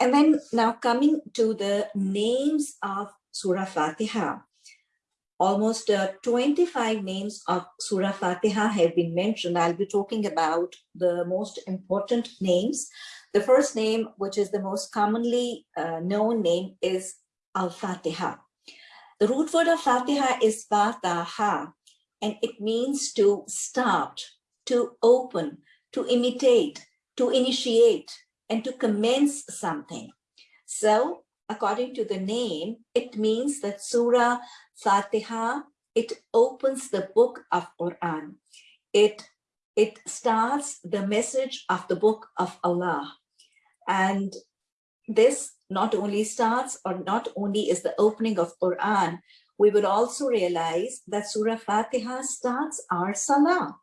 And then now coming to the names of Surah Fatiha. Almost uh, 25 names of Surah Fatiha have been mentioned. I'll be talking about the most important names. The first name, which is the most commonly uh, known name, is Al-Fatiha. The root word of Fatiha is Fataha, and it means to start, to open, to imitate, to initiate, and to commence something. So according to the name, it means that Surah Fatiha, it opens the book of Quran. It, it starts the message of the book of Allah. And this not only starts or not only is the opening of Quran, we would also realize that Surah Fatiha starts our Salah.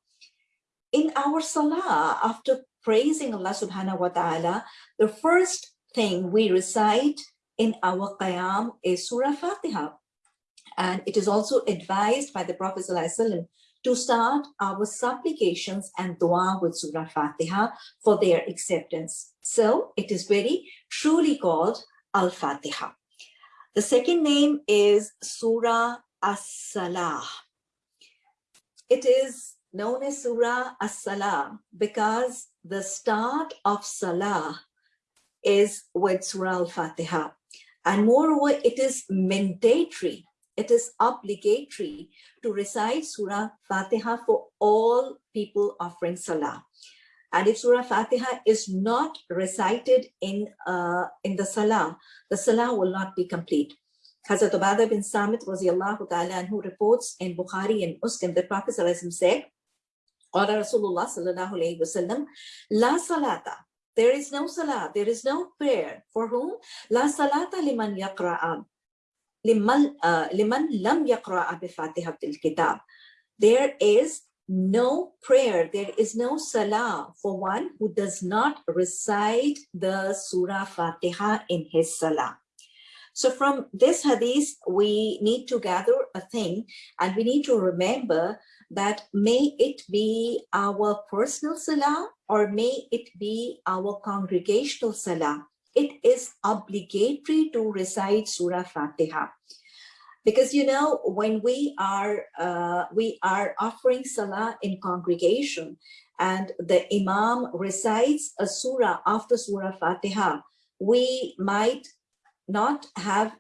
In our Salah, after praising Allah subhanahu wa ta'ala, the first thing we recite in our Qiyam is Surah Fatiha. And it is also advised by the Prophet ﷺ to start our supplications and dua with Surah Fatiha for their acceptance. So it is very truly called Al-Fatiha. The second name is Surah As-Salah. It is known as Surah As-Salah because the start of Salah is with Surah Al-Fatiha. And moreover, it is mandatory, it is obligatory to recite Surah Fatiha for all people offering Salah. And if Surah Fatiha is not recited in, uh, in the Salah, the Salah will not be complete. Hazrat Ubadah bin Samit ta'ala who reports in Bukhari and Muslim that Prophet said, Qala Rasulullah sallallahu alayhi wasallam, La salata. There is no salah, there is no prayer. For whom? La salata liman yaqra'a. Liman, uh, liman lam yaqra'a bi fatihatil kitab. There is no prayer, there is no salah for one who does not recite the Surah Fatiha in his salah. So from this hadith, we need to gather a thing and we need to remember that may it be our personal salah or may it be our congregational salah. It is obligatory to recite Surah Fatiha. Because you know, when we are uh, we are offering salah in congregation and the imam recites a surah after Surah Fatiha, we might not have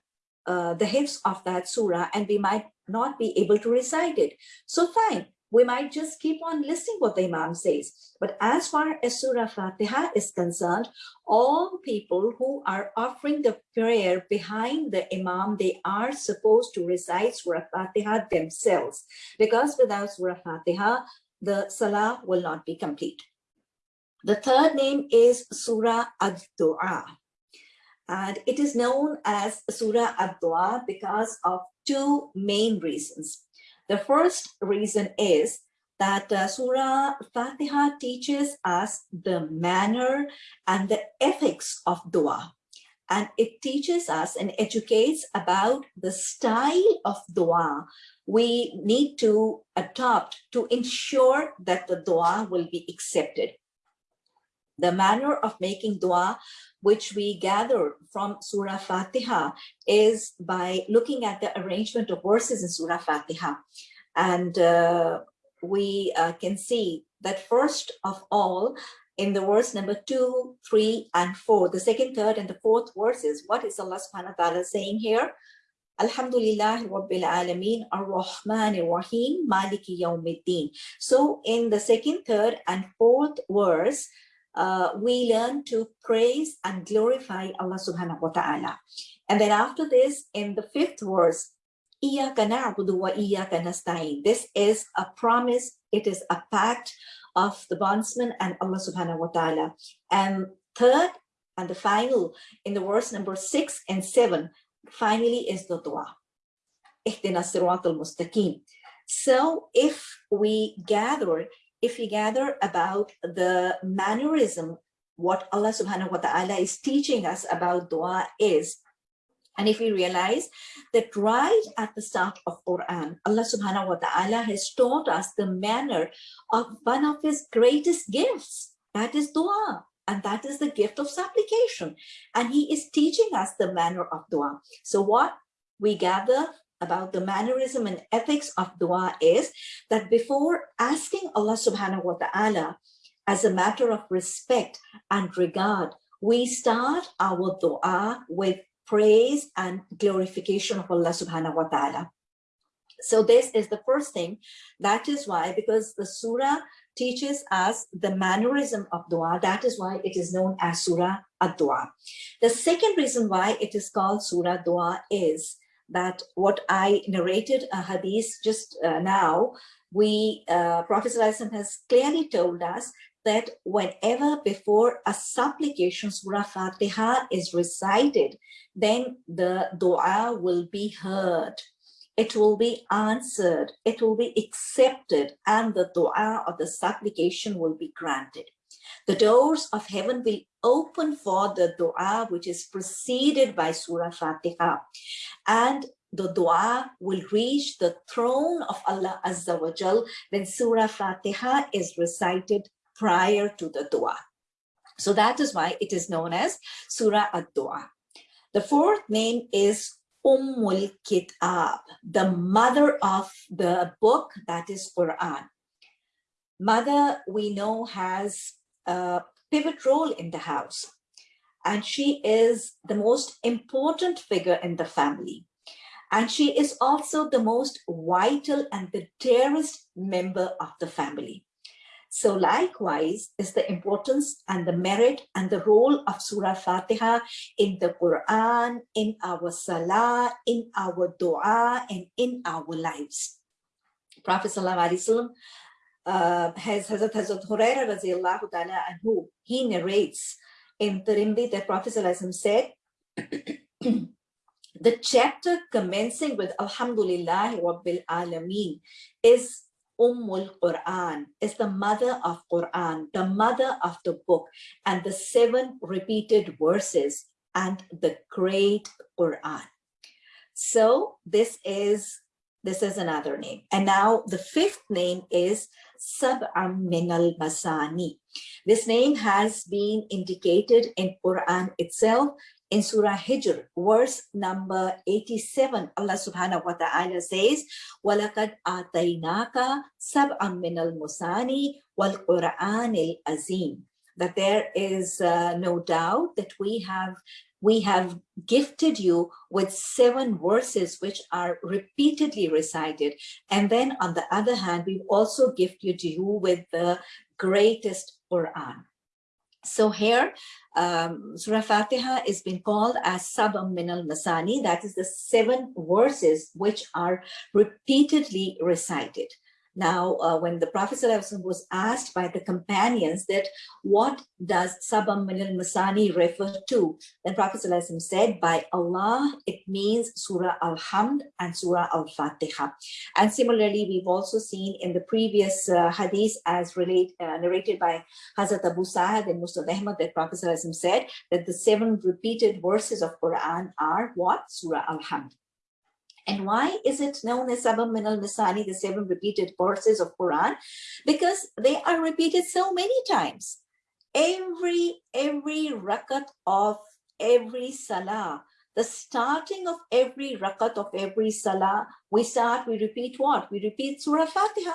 uh, the hifz of that surah and we might not be able to recite it. So fine, we might just keep on listening what the Imam says. But as far as Surah Fatiha is concerned, all people who are offering the prayer behind the Imam, they are supposed to recite Surah Fatiha themselves. Because without Surah Fatiha, the Salah will not be complete. The third name is Surah Ad-Dua. And it is known as Surah Ad-Dua because of two main reasons. The first reason is that uh, Surah Fatiha teaches us the manner and the ethics of dua. And it teaches us and educates about the style of dua we need to adopt to ensure that the dua will be accepted. The manner of making dua which we gather from Surah Fatiha is by looking at the arrangement of verses in Surah Fatiha. And uh, we uh, can see that first of all, in the verse number two, three, and four, the second, third, and the fourth verses, what is Allah subhanahu wa ta'ala saying here? Alhamdulillah Rabbil Alameen Ar-Rahman Ar-Rahim Maliki Yawmiddin. So in the second, third, and fourth verse, uh, we learn to praise and glorify Allah subhanahu wa ta'ala. And then after this, in the fifth verse, This is a promise, it is a pact of the bondsman and Allah subhanahu wa ta'ala. And third, and the final, in the verse number six and seven, finally is the dua. So if we gather if we gather about the mannerism, what Allah subhanahu wa ta'ala is teaching us about dua is, and if we realize that right at the start of Quran, Allah subhanahu wa ta'ala has taught us the manner of one of his greatest gifts, that is dua. and that is the gift of supplication. And he is teaching us the manner of dua. So what we gather about the mannerism and ethics of dua is that before asking Allah subhanahu wa ta'ala as a matter of respect and regard, we start our dua with praise and glorification of Allah subhanahu wa ta'ala. So this is the first thing. That is why, because the surah teaches us the mannerism of dua, that is why it is known as surah ad-dua. The second reason why it is called surah dua is that what I narrated a hadith just uh, now, we, uh, Prophet has clearly told us that whenever before a supplication Surah Fatiha is recited, then the dua will be heard. It will be answered, it will be accepted, and the dua or the supplication will be granted. The doors of heaven will open for the dua which is preceded by Surah Fatiha. And the dua will reach the throne of Allah Azza wa Jal when Surah Fatiha is recited prior to the dua. So that is why it is known as Surah ad-Dua. The fourth name is Ummul Kitab, the mother of the book that is Quran. Mother, we know, has a pivot role in the house, and she is the most important figure in the family. And she is also the most vital and the dearest member of the family. So likewise is the importance and the merit and the role of Surah Fatiha in the Quran, in our Salah, in our Dua, and in our lives. Prophet Sallallahu uh, has Hazrat Hazrat Huraira radiallahu ta'ala anhu, he narrates in Tirmidhi that Prophet said, the chapter commencing with Alhamdulillah Rabbil Alameen is Ummul Quran is the mother of Quran, the mother of the book, and the seven repeated verses and the great Quran. So this is this is another name. And now the fifth name is Sab'am min al-Masani. This name has been indicated in Quran itself in Surah Hijr, verse number 87, Allah subhanahu wa ta'ala says, وَلَقَدْ آتَيْنَاكَ سَبْعًا مِنَ الْمُسَانِ وَالْقُرْآنِ الْأَزِيمِ That there is uh, no doubt that we have we have gifted you with seven verses which are repeatedly recited. And then on the other hand, we've also gifted you to you with the greatest Quran. So here, um, Surah Fatiha is being called as Sabam min al-Masani. That is the seven verses which are repeatedly recited. Now, uh, when the Prophet was asked by the companions that what does Sabam min al-Masani refer to, then Prophet said, by Allah, it means Surah Al-Hamd and Surah Al-Fatiha. And similarly, we've also seen in the previous uh, hadith as relate, uh, narrated by Hazrat Abu Sa'ad and Muslim Ahmad that Prophet said that the seven repeated verses of Quran are what? Surah Al-Hamd. And why is it known as Sabam min al-Masani, the seven repeated verses of Quran? Because they are repeated so many times. Every, every rakat of every salah, the starting of every rakat of every salah, we start, we repeat what? We repeat Surah Fatiha.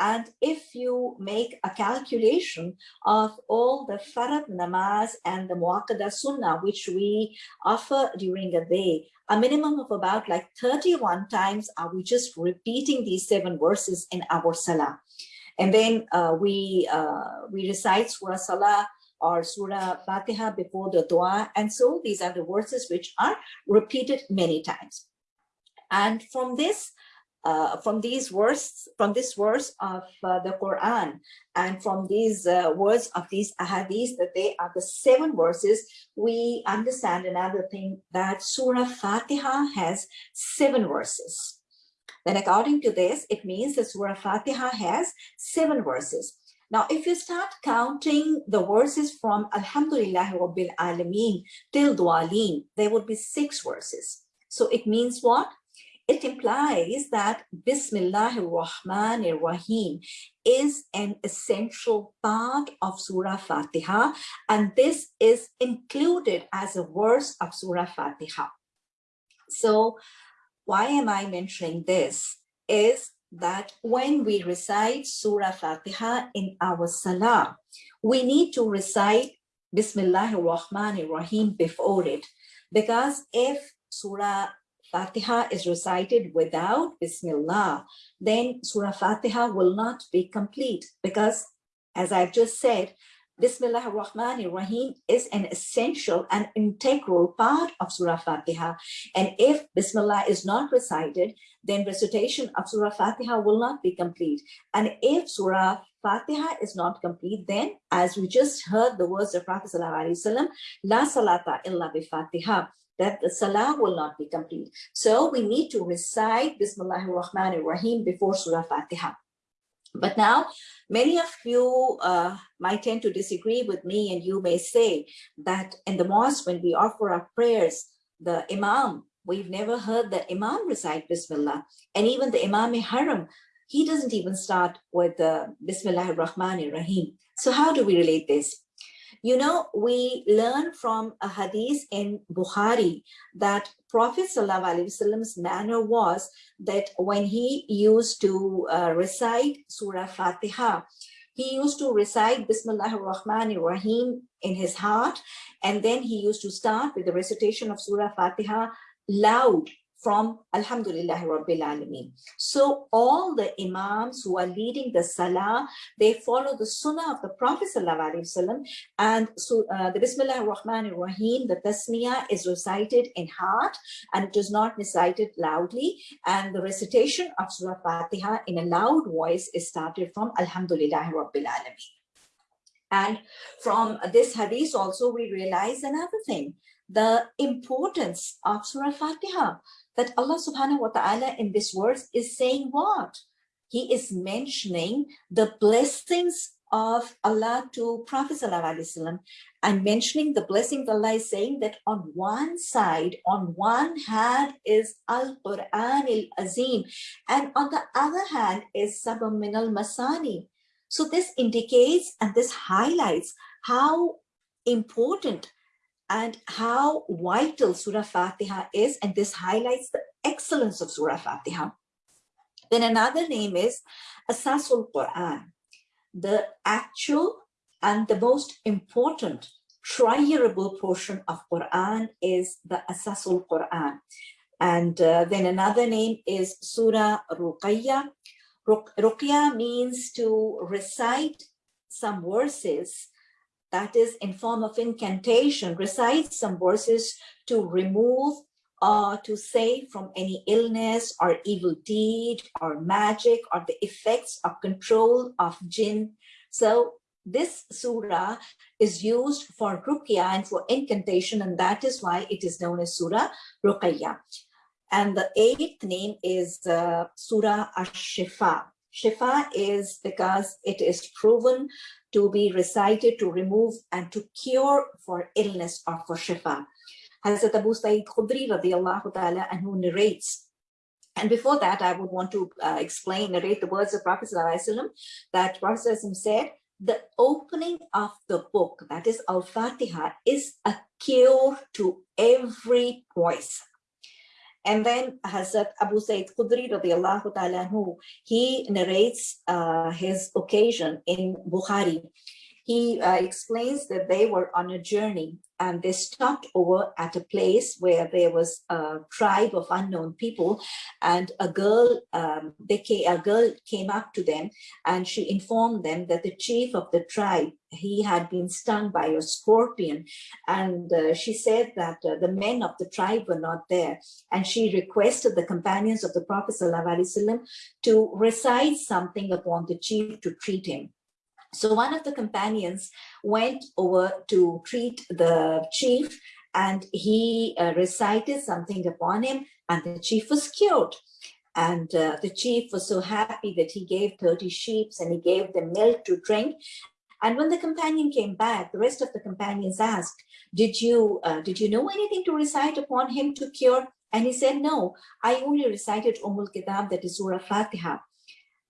And if you make a calculation of all the farad namaz and the muakkada sunnah, which we offer during a day, a minimum of about like 31 times are we just repeating these seven verses in our salah. And then uh, we, uh, we recite Surah Salah or Surah Fatiha before the dua. And so these are the verses which are repeated many times. And from this, uh, from these verse, from this verse of uh, the Quran and from these uh, words of these ahadith that they are the seven verses, we understand another thing that Surah Fatiha has seven verses. Then according to this, it means that Surah Fatiha has seven verses. Now, if you start counting the verses from Alhamdulillah Rabbil Alameen till Dualeen, there would be six verses. So it means what? it implies that Bismillahir Rahmanir Rahim is an essential part of Surah Fatiha, and this is included as a verse of Surah Fatiha. So why am I mentioning this? Is that when we recite Surah Fatiha in our Salah, we need to recite Bismillahir Rahmanir Rahim before it. Because if Surah Fatiha is recited without Bismillah, then Surah Fatiha will not be complete because as I've just said, Bismillah ar-Rahman ar-Rahim is an essential and integral part of Surah Fatiha. And if Bismillah is not recited, then recitation of Surah Fatiha will not be complete. And if Surah Fatiha is not complete, then as we just heard the words of Prophet Sallallahu La salata illa bi Fatiha, that the salah will not be complete. So we need to recite Bismillah ar-Rahman ar-Rahim before Surah Fatiha. But now, many of you uh, might tend to disagree with me and you may say that in the mosque, when we offer our prayers, the imam, we've never heard the imam recite Bismillah. And even the imam haram, he doesn't even start with the Bismillah ar-Rahman ar-Rahim. So how do we relate this? You know, we learn from a hadith in Bukhari that Prophet Wasallam's manner was that when he used to uh, recite Surah Fatiha, he used to recite Bismillah ar-Rahman ar-Rahim in his heart, and then he used to start with the recitation of Surah Fatiha loud from Alhamdulillah Rabbil Alameen. So all the Imams who are leading the Salah, they follow the Sunnah of the Prophet Wasallam and so uh, the Bismillah Rahman Rahim, the Tasmiyah is recited in heart and it is not recited loudly and the recitation of Surah Fatiha in a loud voice is started from Alhamdulillah Rabbil Alameen. And from this hadith also we realize another thing, the importance of Surah Fatiha that Allah subhanahu wa ta'ala in this verse is saying what? He is mentioning the blessings of Allah to Prophet Wasallam and mentioning the blessing Allah is saying that on one side, on one hand is Al-Quran al-Azim and on the other hand is Sabam min al-Masani. So this indicates and this highlights how important and how vital Surah Fatiha is, and this highlights the excellence of Surah Fatiha. Then another name is Asasul Quran, the actual and the most important triable portion of Quran is the Asasul Quran. And uh, then another name is Surah Ruqayya. Ruqya means to recite some verses that is in form of incantation, recite some verses to remove or to save from any illness or evil deed or magic or the effects of control of jinn. So this surah is used for ruqya and for incantation and that is why it is known as surah ruqayya. And the eighth name is uh, surah ash-shifa. Shifa is because it is proven to be recited to remove and to cure for illness or for shifa. Hazrat Abu Sa'id Khudri radiallahu ta'ala and who narrates and before that, I would want to uh, explain, narrate the words of Prophet that Prophet said, the opening of the book, that is Al-Fatiha, is a cure to every poison. And then Hazrat Abu Sa'id Khudri radiallahu ta'ala he narrates uh, his occasion in Bukhari. He uh, explains that they were on a journey and they stopped over at a place where there was a tribe of unknown people and a girl um, came, a girl came up to them and she informed them that the chief of the tribe he had been stung by a scorpion and uh, she said that uh, the men of the tribe were not there and she requested the companions of the prophet to recite something upon the chief to treat him so one of the companions went over to treat the chief and he uh, recited something upon him and the chief was cured. And uh, the chief was so happy that he gave 30 sheep and he gave them milk to drink. And when the companion came back, the rest of the companions asked, did you, uh, did you know anything to recite upon him to cure? And he said, no, I only recited Ummul Kitab, that is Surah Fatiha.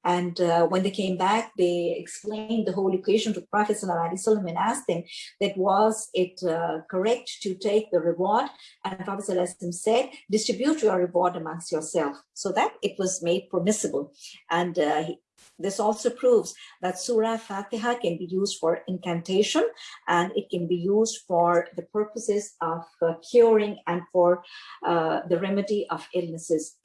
And uh, when they came back, they explained the whole equation to Prophet ﷺ and asked him that was it uh, correct to take the reward? And Prophet ﷺ said, distribute your reward amongst yourself. So that it was made permissible. And uh, he, this also proves that Surah Fatiha can be used for incantation and it can be used for the purposes of uh, curing and for uh, the remedy of illnesses.